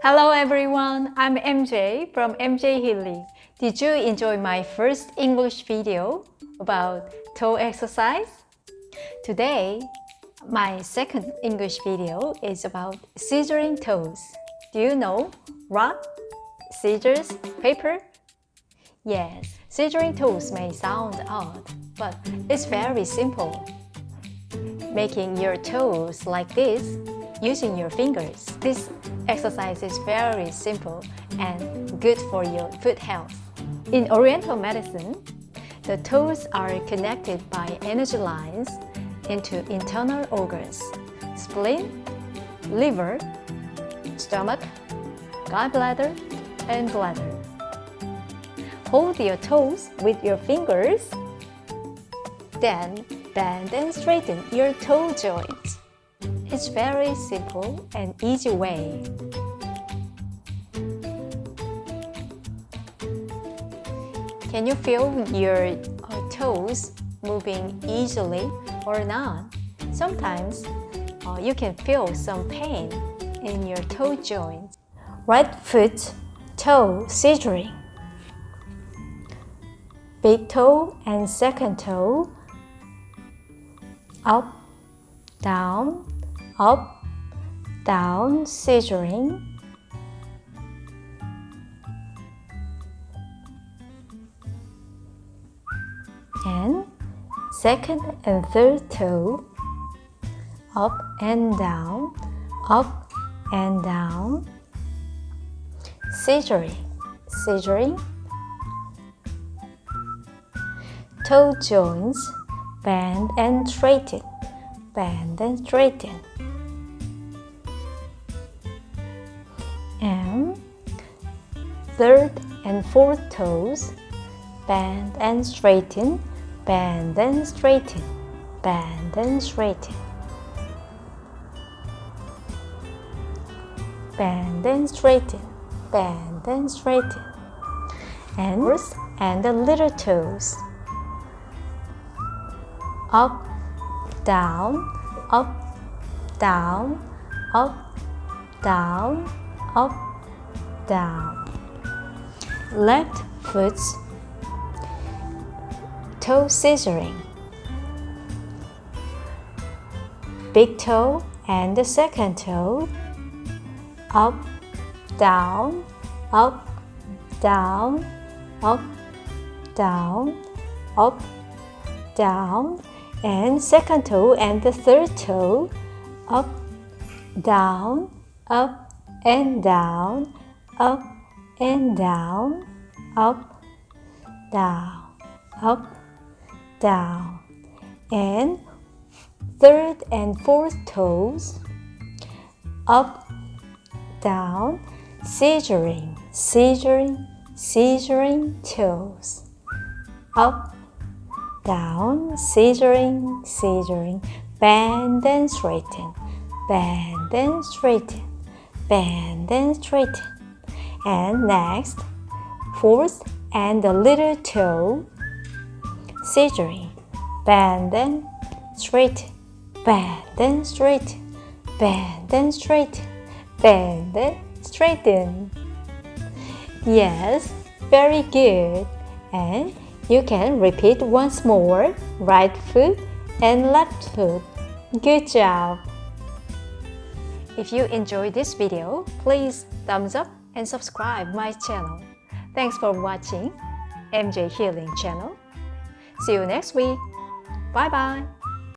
Hello everyone, I'm MJ from MJ Healing. Did you enjoy my first English video about toe exercise? Today, my second English video is about scissoring toes. Do you know rock, scissors, paper? Yes, scissoring toes may sound odd, but it's very simple. Making your toes like this using your fingers. This exercise is very simple and good for your foot health. In Oriental medicine, the toes are connected by energy lines into internal organs, spleen, liver, stomach, gallbladder, and bladder. Hold your toes with your fingers, then bend and straighten your toe joints. It's very simple and easy way. Can you feel your uh, toes moving easily or not? Sometimes uh, you can feel some pain in your toe joints. Right foot toe scissoring. Big toe and second toe up, down, up, down, scissoring. And second and third toe, up and down, up and down, scissoring, scissoring. Toe joints bend and straighten, bend and straighten. Third and fourth toes, bend and straighten, bend and straighten, bend and straighten. Bend and straighten, bend and straighten. And first and the little toes. Up, down, up, down, up, down, up, down. Left foot toe scissoring. Big toe and the second toe. Up, down, up, down, up, down, up, down, and second toe and the third toe. Up, down, up, and down, up and down, up, down, up, down. And third and fourth toes, up, down, scissoring, scissoring, scissoring toes. Up, down, scissoring, scissoring, bend and straighten, bend and straighten bend and straighten. And next, fourth and the little toe, scissoring, bend then straight bend then straight bend then straight bend then straighten. Yes, very good. And you can repeat once more, right foot and left foot. Good job! If you enjoyed this video, please thumbs up and subscribe my channel. Thanks for watching MJ Healing channel. See you next week. Bye bye.